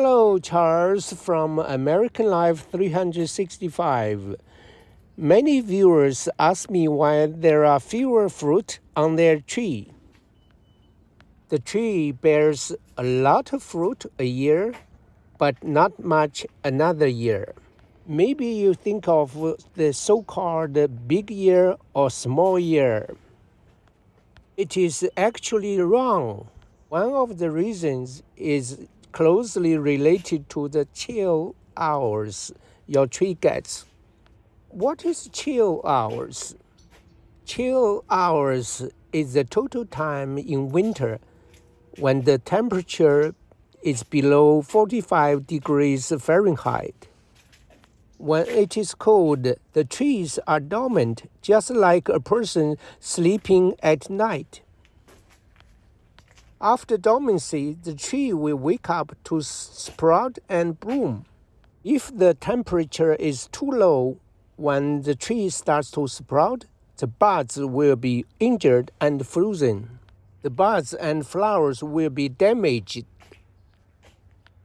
Hello, Charles from American Life 365. Many viewers ask me why there are fewer fruit on their tree. The tree bears a lot of fruit a year, but not much another year. Maybe you think of the so called big year or small year. It is actually wrong. One of the reasons is closely related to the chill hours your tree gets. What is chill hours? Chill hours is the total time in winter when the temperature is below 45 degrees Fahrenheit. When it is cold, the trees are dormant, just like a person sleeping at night. After dormancy, the tree will wake up to sprout and bloom. If the temperature is too low when the tree starts to sprout, the buds will be injured and frozen. The buds and flowers will be damaged.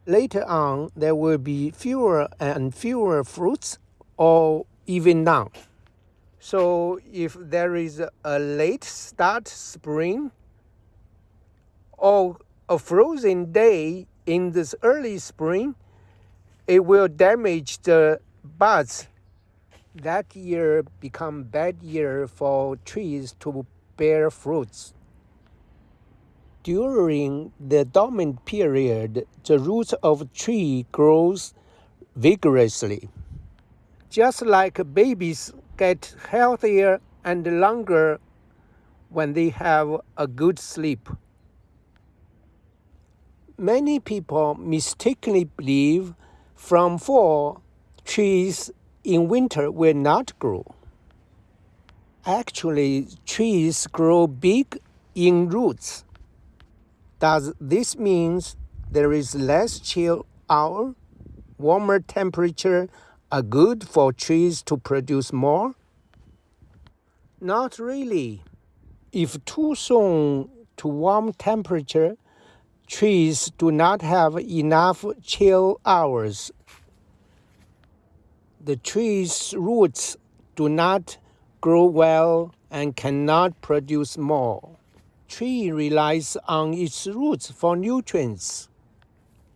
Later on, there will be fewer and fewer fruits or even none. So if there is a late start spring, or a frozen day in this early spring, it will damage the buds. That year become bad year for trees to bear fruits. During the dormant period, the roots of tree grows vigorously. Just like babies get healthier and longer when they have a good sleep. Many people mistakenly believe from fall trees in winter will not grow. Actually, trees grow big in roots. Does this mean there is less chill hour? Warmer temperature are good for trees to produce more? Not really. If too soon to warm temperature, trees do not have enough chill hours. The tree's roots do not grow well and cannot produce more. Tree relies on its roots for nutrients.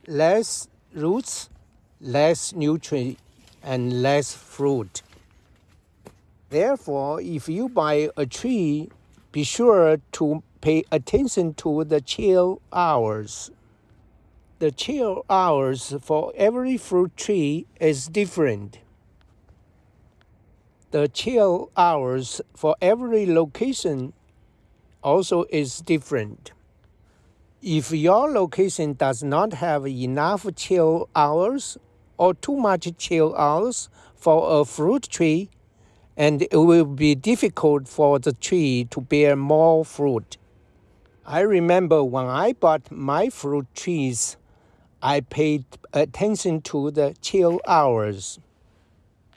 Less roots, less nutrient, and less fruit. Therefore, if you buy a tree, be sure to pay attention to the chill hours. The chill hours for every fruit tree is different. The chill hours for every location also is different. If your location does not have enough chill hours or too much chill hours for a fruit tree, and it will be difficult for the tree to bear more fruit. I remember when I bought my fruit trees, I paid attention to the chill hours.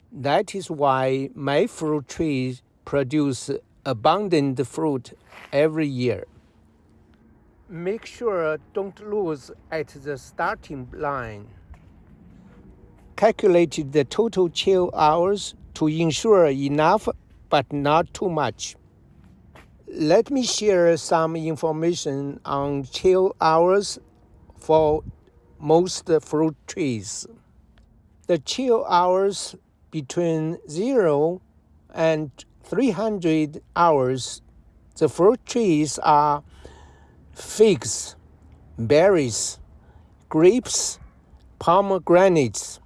That is why my fruit trees produce abundant fruit every year. Make sure don't lose at the starting line. Calculate the total chill hours to ensure enough but not too much. Let me share some information on chill hours for most fruit trees. The chill hours between 0 and 300 hours, the fruit trees are figs, berries, grapes, pomegranates.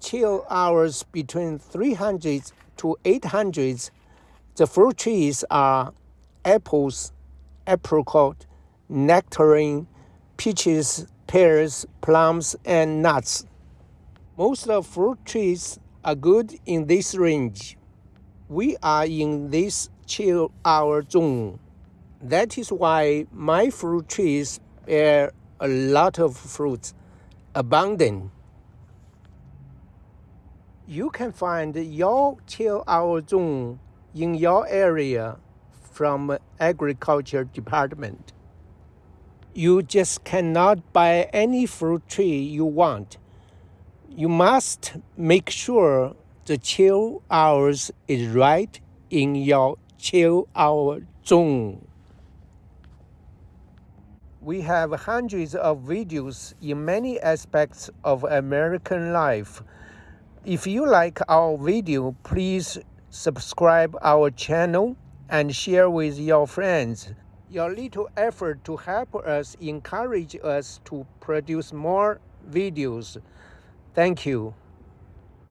Chill hours between 300 to 800 the fruit trees are apples, apricot, nectarine, peaches, pears, plums, and nuts. Most of fruit trees are good in this range. We are in this chill hour zone. That is why my fruit trees bear a lot of fruit, abundant. You can find your chill hour zone in your area from agriculture department. You just cannot buy any fruit tree you want. You must make sure the chill hours is right in your chill hour zone. We have hundreds of videos in many aspects of American life. If you like our video, please subscribe our channel and share with your friends. Your little effort to help us encourage us to produce more videos. Thank you.